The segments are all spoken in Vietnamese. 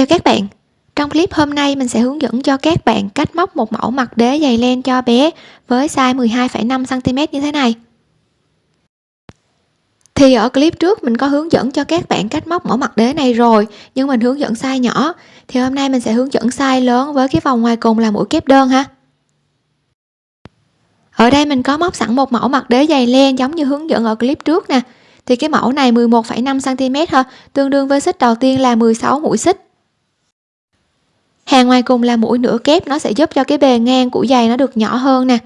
Chào các bạn. Trong clip hôm nay mình sẽ hướng dẫn cho các bạn cách móc một mẫu mặt đế giày len cho bé với size 12,5cm như thế này. Thì ở clip trước mình có hướng dẫn cho các bạn cách móc mẫu mặt đế này rồi nhưng mình hướng dẫn size nhỏ. Thì hôm nay mình sẽ hướng dẫn size lớn với cái vòng ngoài cùng là mũi kép đơn ha. Ở đây mình có móc sẵn một mẫu mặt đế dày len giống như hướng dẫn ở clip trước nè. Thì cái mẫu này 11,5 cm ha tương đương với xích đầu tiên là 16 mũi xích hàng ngoài cùng là mũi nửa kép, nó sẽ giúp cho cái bề ngang của giày nó được nhỏ hơn nè.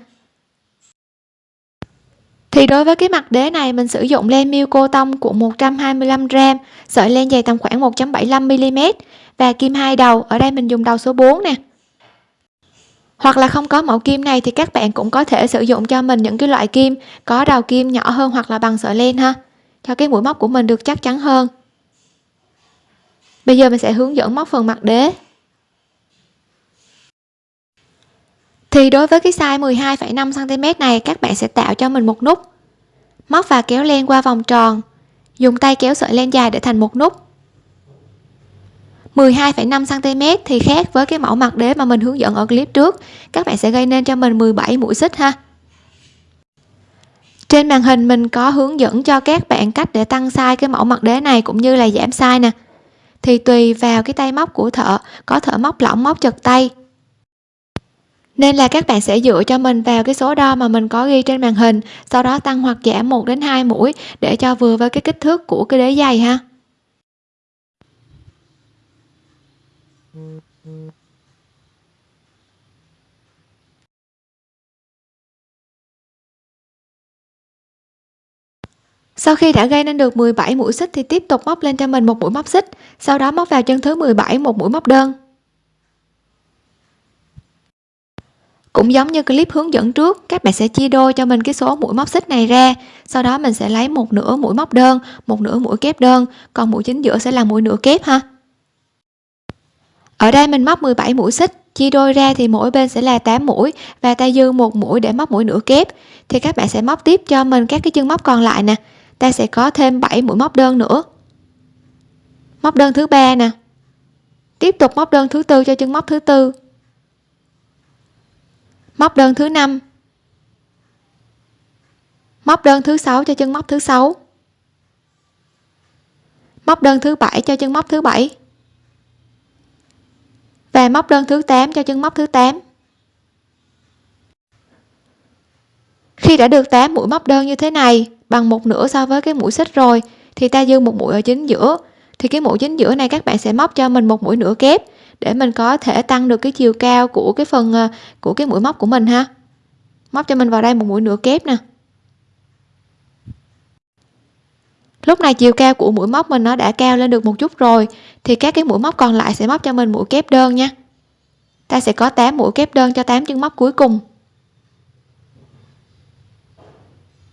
Thì đối với cái mặt đế này, mình sử dụng len miêu cô tông của 125 gram, sợi len dày tầm khoảng 1.75 mm và kim hai đầu, ở đây mình dùng đầu số 4 nè. Hoặc là không có mẫu kim này thì các bạn cũng có thể sử dụng cho mình những cái loại kim có đầu kim nhỏ hơn hoặc là bằng sợi len ha, cho cái mũi móc của mình được chắc chắn hơn. Bây giờ mình sẽ hướng dẫn móc phần mặt đế. Thì đối với cái size 12,5 cm này các bạn sẽ tạo cho mình một nút. Móc và kéo len qua vòng tròn. Dùng tay kéo sợi len dài để thành một nút. 12,5 cm thì khác với cái mẫu mặt đế mà mình hướng dẫn ở clip trước. Các bạn sẽ gây nên cho mình 17 mũi xích ha. Trên màn hình mình có hướng dẫn cho các bạn cách để tăng size cái mẫu mặt đế này cũng như là giảm size nè. Thì tùy vào cái tay móc của thợ có thợ móc lỏng móc chật tay nên là các bạn sẽ dựa cho mình vào cái số đo mà mình có ghi trên màn hình, sau đó tăng hoặc giảm 1 đến 2 mũi để cho vừa với cái kích thước của cái đế giày ha. Sau khi đã gây nên được 17 mũi xích thì tiếp tục móc lên cho mình một mũi móc xích, sau đó móc vào chân thứ 17 một mũi móc đơn. Cũng giống như clip hướng dẫn trước, các bạn sẽ chia đôi cho mình cái số mũi móc xích này ra. Sau đó mình sẽ lấy một nửa mũi móc đơn, một nửa mũi kép đơn. Còn mũi chính giữa sẽ là mũi nửa kép ha. Ở đây mình móc 17 mũi xích, chia đôi ra thì mỗi bên sẽ là 8 mũi và ta dư một mũi để móc mũi nửa kép. Thì các bạn sẽ móc tiếp cho mình các cái chân móc còn lại nè. Ta sẽ có thêm 7 mũi móc đơn nữa. Móc đơn thứ ba nè. Tiếp tục móc đơn thứ tư cho chân móc thứ tư móc đơn thứ năm. Móc đơn thứ sáu cho chân móc thứ sáu. Móc đơn thứ bảy cho chân móc thứ bảy. Và móc đơn thứ 8 cho chân móc thứ 8 khi đã được 8 mũi móc đơn như thế này, bằng một nửa so với cái mũi xích rồi, thì ta dư một mũi ở chính giữa thì cái mũi chính giữa này các bạn sẽ móc cho mình một mũi nửa kép để mình có thể tăng được cái chiều cao của cái phần ờ, của cái mũi móc của mình ha. Móc cho mình vào đây một mũi nửa kép nè. Lúc này chiều cao của mũi móc mình nó đã cao lên được một chút rồi, thì các cái mũi móc còn lại sẽ móc cho mình mũi kép đơn nha. Ta sẽ có 8 mũi kép đơn cho 8 chân móc cuối cùng.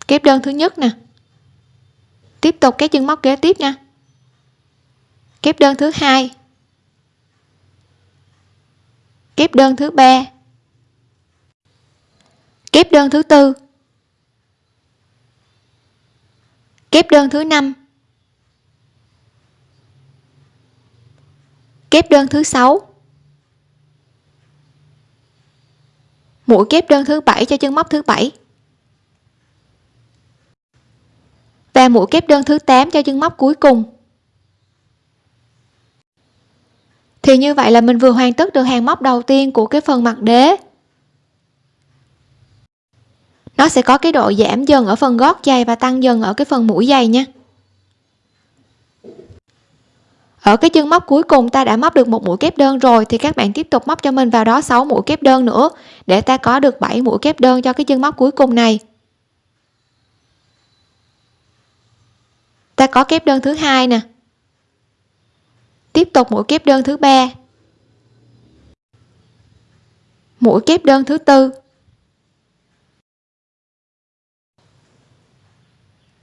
Kép đơn thứ nhất nè. Tiếp tục cái chân móc kế tiếp nha kép đơn thứ hai. Kép đơn thứ ba. Kép đơn thứ tư. Kép đơn thứ năm. Kép đơn thứ sáu. Mũi kép đơn thứ bảy cho chân móc thứ bảy. Và mũi kép đơn thứ 8 cho chân móc cuối cùng. Thì như vậy là mình vừa hoàn tất được hàng móc đầu tiên của cái phần mặt đế. Nó sẽ có cái độ giảm dần ở phần gót giày và tăng dần ở cái phần mũi giày nha. Ở cái chân móc cuối cùng ta đã móc được một mũi kép đơn rồi, thì các bạn tiếp tục móc cho mình vào đó 6 mũi kép đơn nữa, để ta có được 7 mũi kép đơn cho cái chân móc cuối cùng này. Ta có kép đơn thứ hai nè tiếp tục mũi kép đơn thứ ba. Mũi kép đơn thứ tư.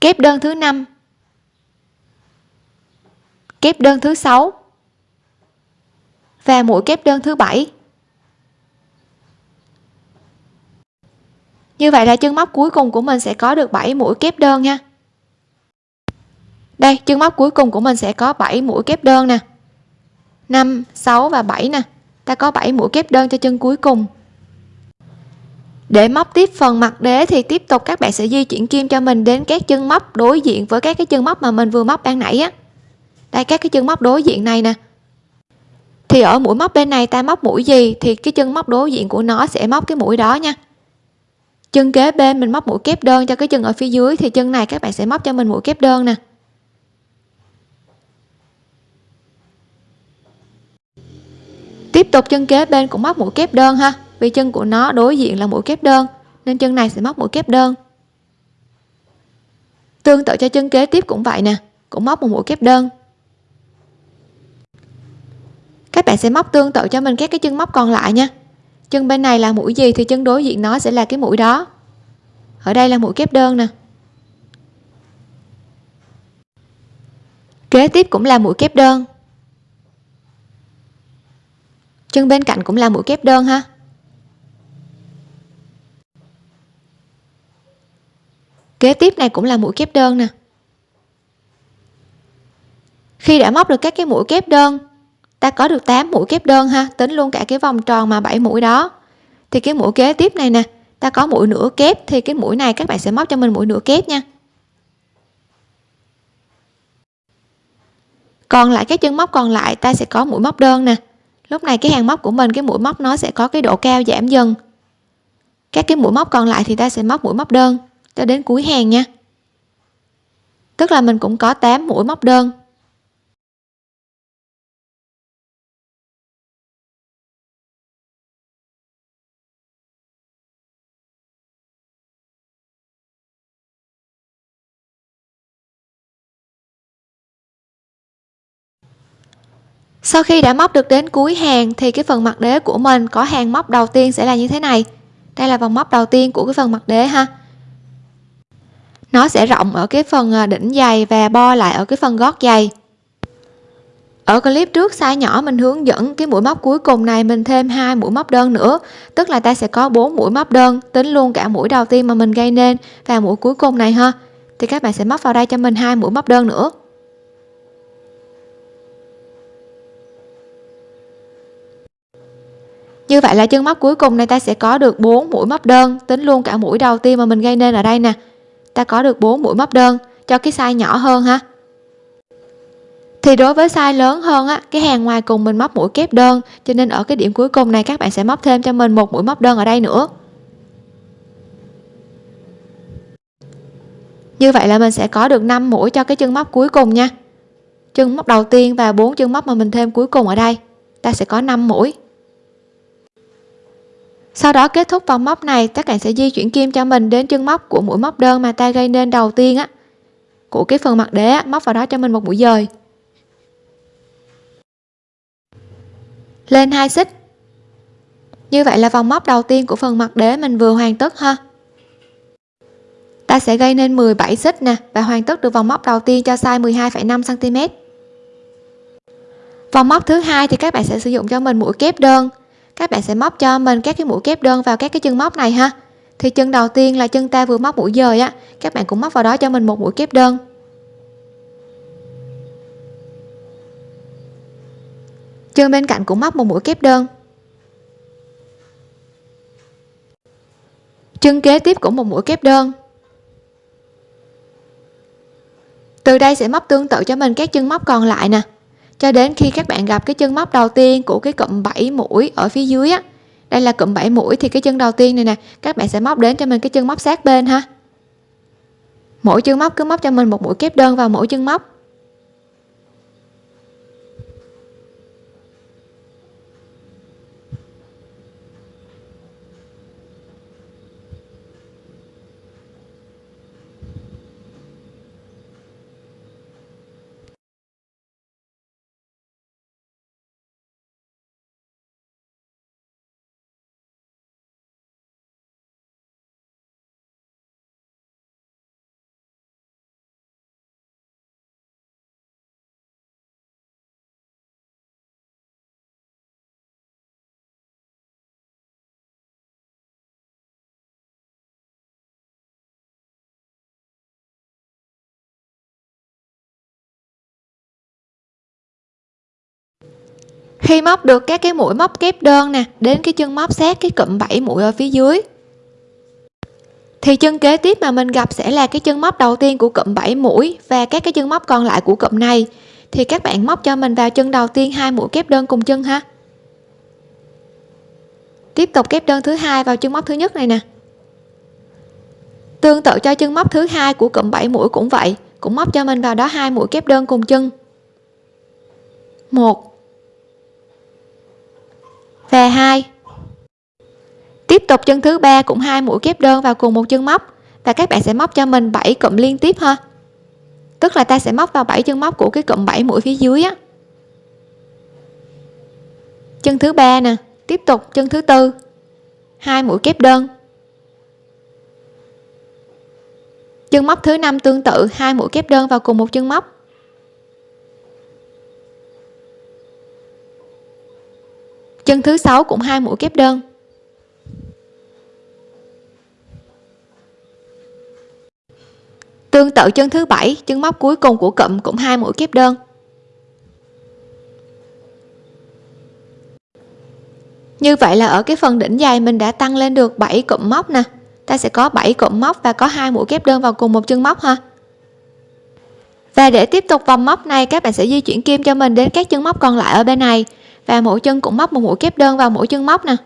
Kép đơn thứ năm. Kép đơn thứ sáu. Và mũi kép đơn thứ bảy. Như vậy là chân móc cuối cùng của mình sẽ có được 7 mũi kép đơn nha. Đây, chân móc cuối cùng của mình sẽ có 7 mũi kép đơn nè. 5 6 và 7 nè. Ta có 7 mũi kép đơn cho chân cuối cùng. Để móc tiếp phần mặt đế thì tiếp tục các bạn sẽ di chuyển kim cho mình đến các chân móc đối diện với các cái chân móc mà mình vừa móc ban nãy á. Đây, các cái chân móc đối diện này nè. Thì ở mũi móc bên này ta móc mũi gì thì cái chân móc đối diện của nó sẽ móc cái mũi đó nha. Chân kế bên mình móc mũi kép đơn cho cái chân ở phía dưới thì chân này các bạn sẽ móc cho mình mũi kép đơn nè. Tiếp tục chân kế bên cũng móc mũi kép đơn ha. Vì chân của nó đối diện là mũi kép đơn, nên chân này sẽ móc mũi kép đơn. Tương tự cho chân kế tiếp cũng vậy nè, cũng móc một mũi kép đơn. Các bạn sẽ móc tương tự cho mình các cái chân móc còn lại nha. Chân bên này là mũi gì thì chân đối diện nó sẽ là cái mũi đó. Ở đây là mũi kép đơn nè. Kế tiếp cũng là mũi kép đơn chân bên cạnh cũng là mũi kép đơn ha. Kế tiếp này cũng là mũi kép đơn nè. Khi đã móc được các cái mũi kép đơn, ta có được 8 mũi kép đơn ha, tính luôn cả cái vòng tròn mà 7 mũi đó. Thì cái mũi kế tiếp này nè, ta có mũi nửa kép, thì cái mũi này các bạn sẽ móc cho mình mũi nửa kép nha. Còn lại cái chân móc còn lại, ta sẽ có mũi móc đơn nè lúc này cái hàng móc của mình, cái mũi móc nó sẽ có cái độ cao giảm dần. Các cái mũi móc còn lại thì ta sẽ móc mũi móc đơn cho đến cuối hàng nha. Tức là mình cũng có 8 mũi móc đơn. Sau khi đã móc được đến cuối hàng thì cái phần mặt đế của mình có hàng móc đầu tiên sẽ là như thế này. Đây là vòng móc đầu tiên của cái phần mặt đế ha. Nó sẽ rộng ở cái phần à, đỉnh giày và bo lại ở cái phần gót giày. Ở clip trước size nhỏ mình hướng dẫn cái mũi móc cuối cùng này mình thêm hai mũi móc đơn nữa. Tức là ta sẽ có bốn mũi móc đơn, tính luôn cả mũi đầu tiên mà mình gây nên và mũi cuối cùng này ha. Thì các bạn sẽ móc vào đây cho mình hai mũi móc đơn nữa. Như vậy là chân móc cuối cùng này ta sẽ có được 4 mũi móc đơn, tính luôn cả mũi đầu tiên mà mình gây nên ở đây nè. Ta có được 4 mũi móc đơn, cho cái size nhỏ hơn ha. Thì đối với size lớn hơn á, cái hàng ngoài cùng mình móc mũi kép đơn, cho nên ở cái điểm cuối cùng này các bạn sẽ móc thêm cho mình một mũi móc đơn ở đây nữa. Như vậy là mình sẽ có được 5 mũi cho cái chân móc cuối cùng nha. Chân móc đầu tiên và bốn chân móc mà mình thêm cuối cùng ở đây, ta sẽ có 5 mũi sau đó kết thúc vòng móc này các bạn sẽ di chuyển kim cho mình đến chân móc của mũi móc đơn mà ta gây nên đầu tiên á. Của cái phần mặt đế á, móc vào đó cho mình một mũi dời. Lên hai xích. Như vậy là vòng móc đầu tiên của phần mặt đế mình vừa hoàn tất ha. Ta sẽ gây nên 17 xích nè và hoàn tất được vòng móc đầu tiên cho size 12,5 cm vòng móc thứ hai thì các bạn sẽ sử dụng cho mình mũi kép đơn các bạn sẽ móc cho mình các cái mũi kép đơn vào các cái chân móc này ha. Thì chân đầu tiên là chân ta vừa móc mũi dời á, các bạn cũng móc vào đó cho mình một mũi kép đơn. Chân bên cạnh cũng móc một mũi kép đơn. Chân kế tiếp cũng một mũi kép đơn. Từ đây sẽ móc tương tự cho mình các chân móc còn lại nè cho đến khi các bạn gặp cái chân móc đầu tiên của cái cụm 7 mũi ở phía dưới á. Đây là cụm 7 mũi thì cái chân đầu tiên này nè, các bạn sẽ móc đến cho mình cái chân móc sát bên ha. Mỗi chân móc cứ móc cho mình một mũi kép đơn vào mỗi chân móc. Khi móc được các cái mũi móc kép đơn nè, đến cái chân móc sát cái cụm 7 mũi ở phía dưới. Thì chân kế tiếp mà mình gặp sẽ là cái chân móc đầu tiên của cụm 7 mũi và các cái chân móc còn lại của cụm này. Thì các bạn móc cho mình vào chân đầu tiên hai mũi kép đơn cùng chân ha. Tiếp tục kép đơn thứ hai vào chân móc thứ nhất này nè. Tương tự cho chân móc thứ hai của cụm 7 mũi cũng vậy, cũng móc cho mình vào đó hai mũi kép đơn cùng chân. Một và hai. Tiếp tục chân thứ ba cũng hai mũi kép đơn vào cùng một chân móc. Và các bạn sẽ móc cho mình 7 cụm liên tiếp ha. Tức là ta sẽ móc vào 7 chân móc của cái cụm 7 mũi phía dưới á. Chân thứ ba nè, tiếp tục chân thứ tư. Hai mũi kép đơn. Chân móc thứ năm tương tự, hai mũi kép đơn vào cùng một chân móc. Chân thứ sáu cũng hai mũi kép đơn. Tương tự chân thứ bảy, chân móc cuối cùng của cụm cũng hai mũi kép đơn. Như vậy là ở cái phần đỉnh dài mình đã tăng lên được 7 cụm móc nè. Ta sẽ có 7 cụm móc và có hai mũi kép đơn vào cùng một chân móc ha. Và để tiếp tục vòng móc này, các bạn sẽ di chuyển kim cho mình đến các chân móc còn lại ở bên này và mỗi chân cũng móc một mũi kép đơn vào mỗi chân móc nè.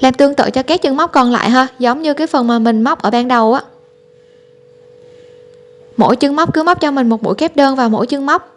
Làm tương tự cho các chân móc còn lại ha, giống như cái phần mà mình móc ở ban đầu á. Mỗi chân móc cứ móc cho mình một mũi kép đơn vào mỗi chân móc.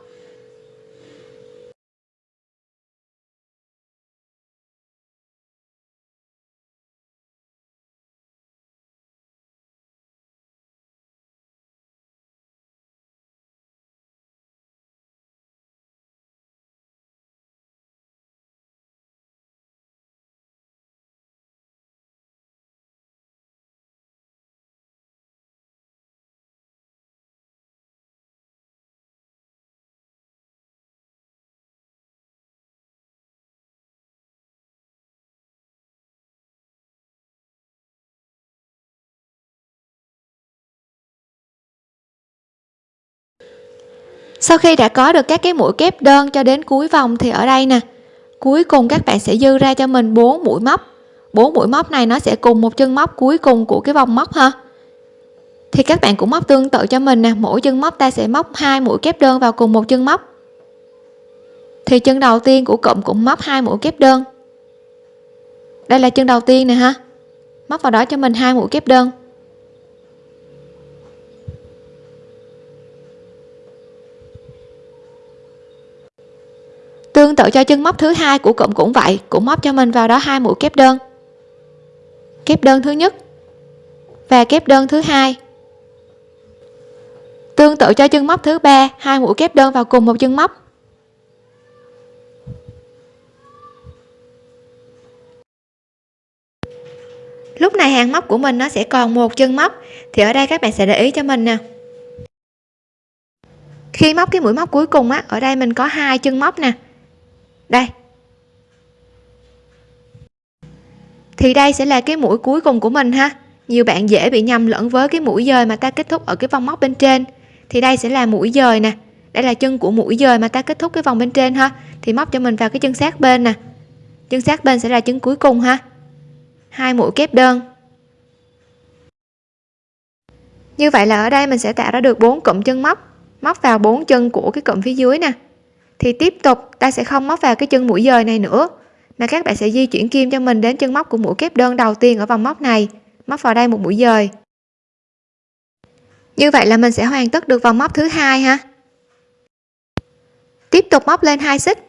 Sau khi đã có được các cái mũi kép đơn cho đến cuối vòng thì ở đây nè. Cuối cùng các bạn sẽ dư ra cho mình 4 mũi móc. 4 mũi móc này nó sẽ cùng một chân móc cuối cùng của cái vòng móc ha. Thì các bạn cũng móc tương tự cho mình nè. Mỗi chân móc ta sẽ móc hai mũi kép đơn vào cùng một chân móc. Thì chân đầu tiên của cụm cũng móc hai mũi kép đơn. Đây là chân đầu tiên nè ha. Móc vào đó cho mình hai mũi kép đơn. Tương tự cho chân móc thứ hai của cụm cũng vậy, cũng móc cho mình vào đó hai mũi kép đơn. Kép đơn thứ nhất và kép đơn thứ hai. Tương tự cho chân móc thứ ba, hai mũi kép đơn vào cùng một chân móc. Lúc này hàng móc của mình nó sẽ còn một chân móc. Thì ở đây các bạn sẽ để ý cho mình nè. Khi móc cái mũi móc cuối cùng á, ở đây mình có hai chân móc nè đây. Thì đây sẽ là cái mũi cuối cùng của mình ha. Nhiều bạn dễ bị nhầm lẫn với cái mũi dời mà ta kết thúc ở cái vòng móc bên trên. Thì đây sẽ là mũi dời nè. Đây là chân của mũi dời mà ta kết thúc cái vòng bên trên ha. Thì móc cho mình vào cái chân sát bên nè. Chân sát bên sẽ là chân cuối cùng ha. Hai mũi kép đơn. Như vậy là ở đây mình sẽ tạo ra được bốn cụm chân móc. Móc vào bốn chân của cái cụm phía dưới nè thì tiếp tục ta sẽ không móc vào cái chân mũi dời này nữa, mà các bạn sẽ di chuyển kim cho mình đến chân móc của mũi kép đơn đầu tiên ở vòng móc này, móc vào đây một mũi dời. Như vậy là mình sẽ hoàn tất được vòng móc thứ hai ha. Tiếp tục móc lên hai xích.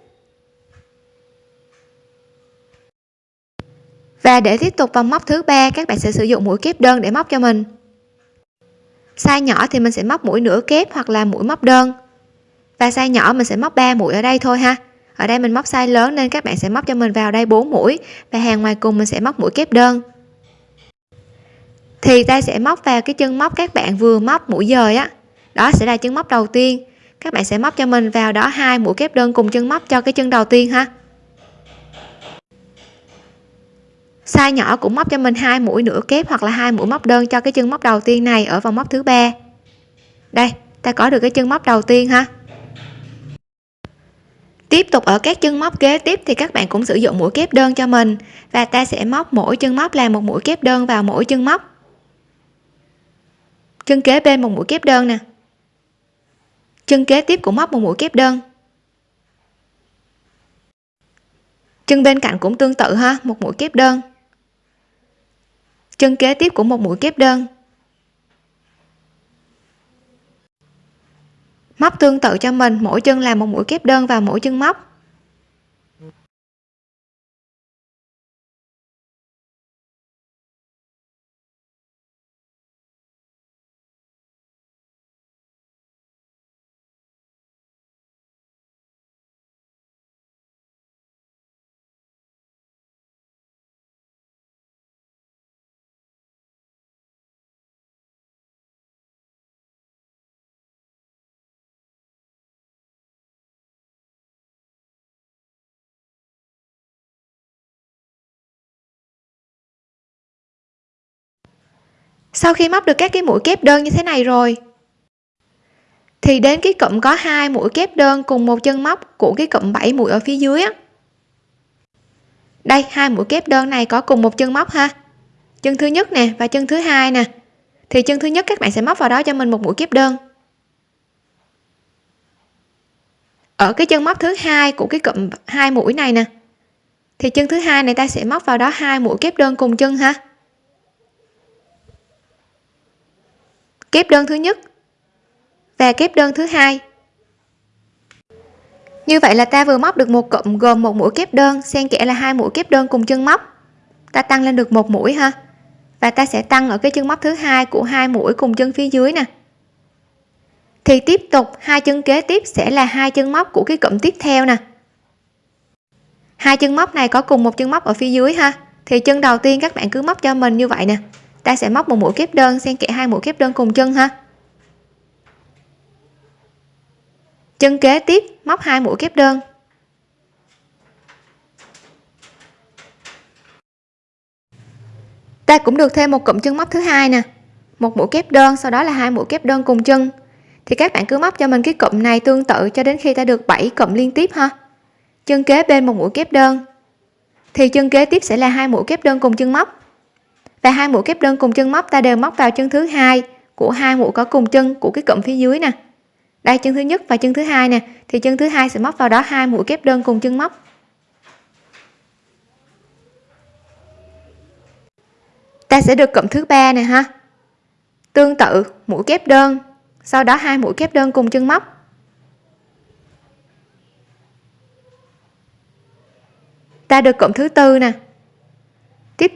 Và để tiếp tục vòng móc thứ ba, các bạn sẽ sử dụng mũi kép đơn để móc cho mình. Size nhỏ thì mình sẽ móc mũi nửa kép hoặc là mũi móc đơn và size nhỏ mình sẽ móc 3 mũi ở đây thôi ha. Ở đây mình móc size lớn nên các bạn sẽ móc cho mình vào đây 4 mũi. Và hàng ngoài cùng mình sẽ móc mũi kép đơn. Thì ta sẽ móc vào cái chân móc các bạn vừa móc mũi dời á. Đó sẽ là chân móc đầu tiên. Các bạn sẽ móc cho mình vào đó hai mũi kép đơn cùng chân móc cho cái chân đầu tiên ha. Size nhỏ cũng móc cho mình hai mũi nửa kép hoặc là hai mũi móc đơn cho cái chân móc đầu tiên này ở vòng móc thứ ba. Đây, ta có được cái chân móc đầu tiên ha tiếp tục ở các chân móc kế tiếp thì các bạn cũng sử dụng mũi kép đơn cho mình. Và ta sẽ móc mỗi chân móc là một mũi kép đơn vào mỗi chân móc. Chân kế bên một mũi kép đơn nè. Chân kế tiếp cũng móc một mũi kép đơn. Chân bên cạnh cũng tương tự ha, một mũi kép đơn. Chân kế tiếp cũng một mũi kép đơn. Móc tương tự cho mình, mỗi chân làm một mũi kép đơn vào mỗi chân móc. Sau khi móc được các cái mũi kép đơn như thế này rồi. Thì đến cái cụm có hai mũi kép đơn cùng một chân móc của cái cụm 7 mũi ở phía dưới á. Đây, hai mũi kép đơn này có cùng một chân móc ha. Chân thứ nhất nè và chân thứ hai nè. Thì chân thứ nhất các bạn sẽ móc vào đó cho mình một mũi kép đơn. Ở cái chân móc thứ hai của cái cụm hai mũi này nè. Thì chân thứ hai này ta sẽ móc vào đó hai mũi kép đơn cùng chân ha. Kép đơn thứ nhất và kép đơn thứ hai. Như vậy là ta vừa móc được một cụm gồm một mũi kép đơn, xen kẽ là hai mũi kép đơn cùng chân móc. Ta tăng lên được một mũi ha. Và ta sẽ tăng ở cái chân móc thứ hai của hai mũi cùng chân phía dưới nè. Thì tiếp tục, hai chân kế tiếp sẽ là hai chân móc của cái cụm tiếp theo nè. Hai chân móc này có cùng một chân móc ở phía dưới ha. Thì chân đầu tiên các bạn cứ móc cho mình như vậy nè ta sẽ móc một mũi kép đơn, xen kẽ hai mũi kép đơn cùng chân ha. Chân kế tiếp, móc hai mũi kép đơn. Ta cũng được thêm một cụm chân móc thứ hai nè. Một mũi kép đơn, sau đó là hai mũi kép đơn cùng chân. Thì các bạn cứ móc cho mình cái cụm này tương tự cho đến khi ta được 7 cụm liên tiếp ha. Chân kế bên một mũi kép đơn. Thì chân kế tiếp sẽ là hai mũi kép đơn cùng chân móc và hai mũi kép đơn cùng chân móc ta đều móc vào chân thứ hai. Của hai mũi có cùng chân của cái cụm phía dưới nè. Đây, chân thứ nhất và chân thứ hai nè. Thì chân thứ hai sẽ móc vào đó hai mũi kép đơn cùng chân móc. Ta sẽ được cụm thứ ba nè ha. Tương tự, mũi kép đơn. Sau đó hai mũi kép đơn cùng chân móc. Ta được cụm thứ tư nè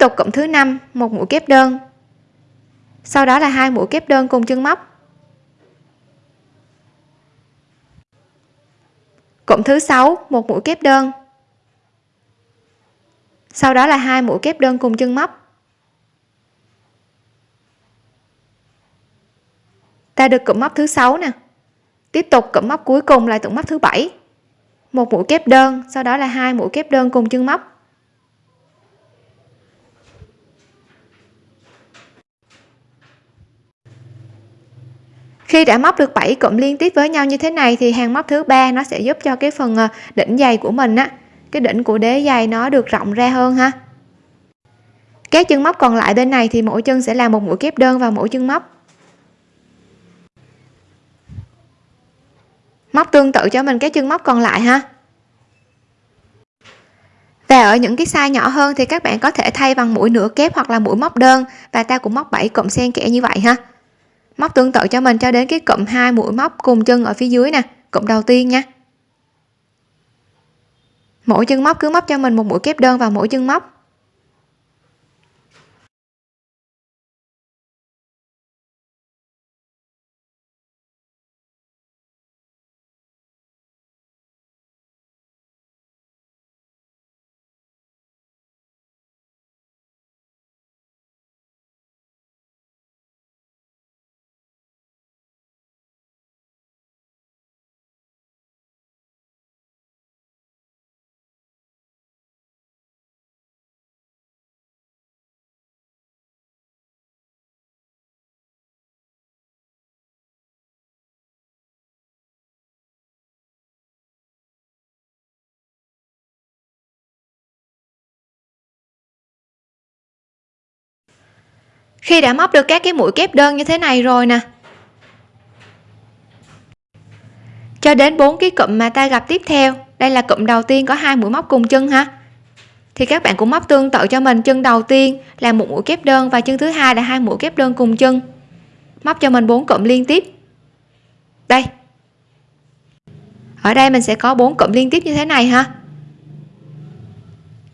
tục cụm thứ năm, một mũi kép đơn. Sau đó là hai mũi kép đơn cùng chân móc. Cụm thứ sáu, một mũi kép đơn. Sau đó là hai mũi kép đơn cùng chân móc. Ta được cụm móc thứ sáu nè. Tiếp tục cụm móc cuối cùng là cụm móc thứ bảy. Một mũi kép đơn, sau đó là hai mũi kép đơn cùng chân móc. Khi đã móc được 7 cụm liên tiếp với nhau như thế này thì hàng móc thứ ba nó sẽ giúp cho cái phần ờ, đỉnh giày của mình á, cái đỉnh của đế giày nó được rộng ra hơn ha. Các chân móc còn lại bên này thì mỗi chân sẽ là một mũi kép đơn vào mỗi chân móc. Móc tương tự cho mình cái chân móc còn lại ha. Và ở những cái size nhỏ hơn thì các bạn có thể thay bằng mũi nửa kép hoặc là mũi móc đơn, và ta cũng móc 7 cụm xen kẽ như vậy ha móc tương tự cho mình cho đến cái cụm hai mũi móc cùng chân ở phía dưới nè, cụm đầu tiên nha. Mỗi chân móc cứ móc cho mình một mũi kép đơn vào mỗi chân móc. Khi đã móc được các cái mũi kép đơn như thế này rồi nè. Cho đến bốn cái cụm mà ta gặp tiếp theo. Đây là cụm đầu tiên có hai mũi móc cùng chân ha. Thì các bạn cũng móc tương tự cho mình. Chân đầu tiên là một mũi kép đơn và chân thứ hai là hai mũi kép đơn cùng chân. Móc cho mình bốn cụm liên tiếp. Đây. Ở đây mình sẽ có bốn cụm liên tiếp như thế này ha.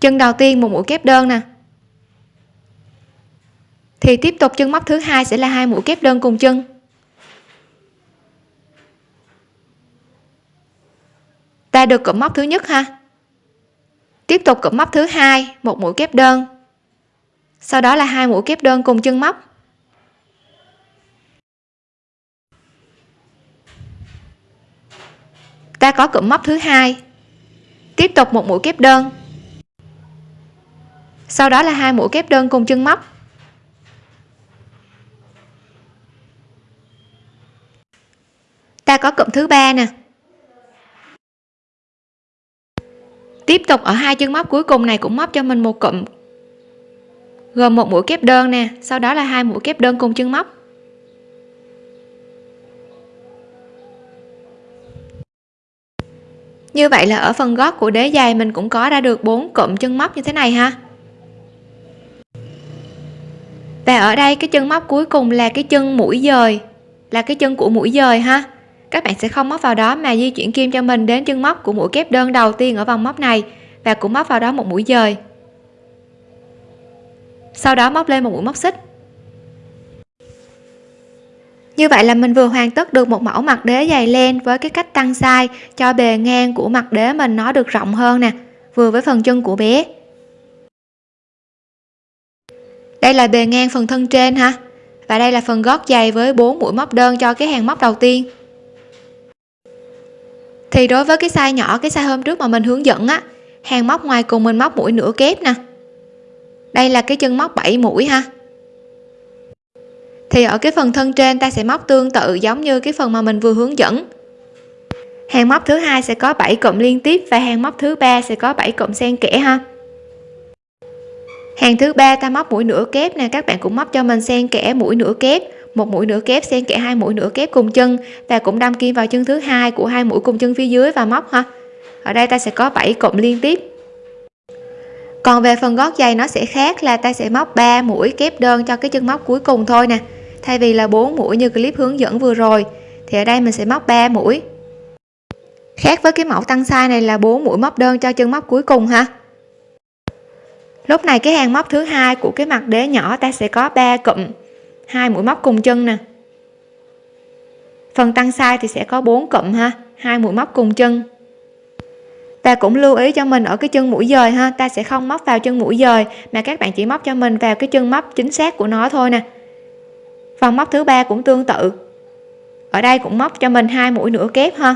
Chân đầu tiên một mũi kép đơn nè thì tiếp tục chân móc thứ hai sẽ là hai mũi kép đơn cùng chân. Ta được cụm móc thứ nhất ha. Tiếp tục cụm móc thứ hai, một mũi kép đơn. Sau đó là hai mũi kép đơn cùng chân móc. Ta có cụm móc thứ hai. Tiếp tục một mũi kép đơn. Sau đó là hai mũi kép đơn cùng chân móc. Ta có cụm thứ ba nè. Tiếp tục ở hai chân móc cuối cùng này cũng móc cho mình một cụm, gồm một mũi kép đơn nè, sau đó là hai mũi kép đơn cùng chân móc. Như vậy là ở phần gót của đế giày mình cũng có ra được bốn cụm chân móc như thế này ha. Và ở đây cái chân móc cuối cùng là cái chân mũi dời, là cái chân của mũi dời ha các bạn sẽ không móc vào đó mà di chuyển kim cho mình đến chân móc của mũi kép đơn đầu tiên ở vòng móc này và cũng móc vào đó một mũi dời. Sau đó móc lên một mũi móc xích. Như vậy là mình vừa hoàn tất được một mẫu mặt đế dày len với cái cách tăng size cho bề ngang của mặt đế mình nó được rộng hơn nè, vừa với phần chân của bé. Đây là bề ngang phần thân trên ha, và đây là phần gót dày với 4 mũi móc đơn cho cái hàng móc đầu tiên thì đối với cái size nhỏ, cái size hôm trước mà mình hướng dẫn á, hàng móc ngoài cùng mình móc mũi nửa kép nè. Đây là cái chân móc 7 mũi ha. Thì ở cái phần thân trên ta sẽ móc tương tự giống như cái phần mà mình vừa hướng dẫn. Hàng móc thứ hai sẽ có 7 cụm liên tiếp và hàng móc thứ ba sẽ có 7 cụm xen kẽ ha. Hàng thứ ba ta móc mũi nửa kép nè, các bạn cũng móc cho mình xen kẽ mũi nửa kép một mũi nửa kép xen kẽ hai mũi nửa kép cùng chân. Và cũng đâm kim vào chân thứ hai của hai mũi cùng chân phía dưới và móc ha. Ở đây ta sẽ có 7 cụm liên tiếp. Còn về phần gót giày nó sẽ khác là ta sẽ móc 3 mũi kép đơn cho cái chân móc cuối cùng thôi nè. Thay vì là 4 mũi như clip hướng dẫn vừa rồi, thì ở đây mình sẽ móc 3 mũi. Khác với cái mẫu tăng size này là 4 mũi móc đơn cho chân móc cuối cùng ha. Lúc này cái hàng móc thứ hai của cái mặt đế nhỏ ta sẽ có 3 cụm hai mũi móc cùng chân nè. Phần tăng sai thì sẽ có 4 cụm ha. Hai mũi móc cùng chân. Ta cũng lưu ý cho mình ở cái chân mũi dời ha. Ta sẽ không móc vào chân mũi dời, mà các bạn chỉ móc cho mình vào cái chân móc chính xác của nó thôi nè. Phần móc thứ ba cũng tương tự. Ở đây cũng móc cho mình hai mũi nửa kép ha.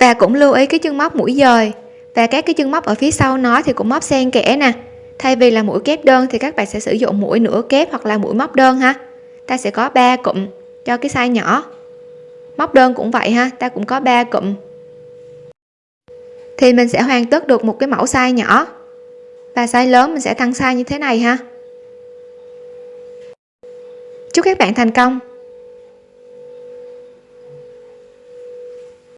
Và cũng lưu ý cái chân móc mũi dời. Và các cái chân móc ở phía sau nó thì cũng móc xen kẽ nè thay vì là mũi kép đơn thì các bạn sẽ sử dụng mũi nửa kép hoặc là mũi móc đơn ha. Ta sẽ có 3 cụm cho cái size nhỏ. Móc đơn cũng vậy ha, ta cũng có 3 cụm. Thì mình sẽ hoàn tất được một cái mẫu size nhỏ. Và size lớn mình sẽ tăng size như thế này ha. Chúc các bạn thành công.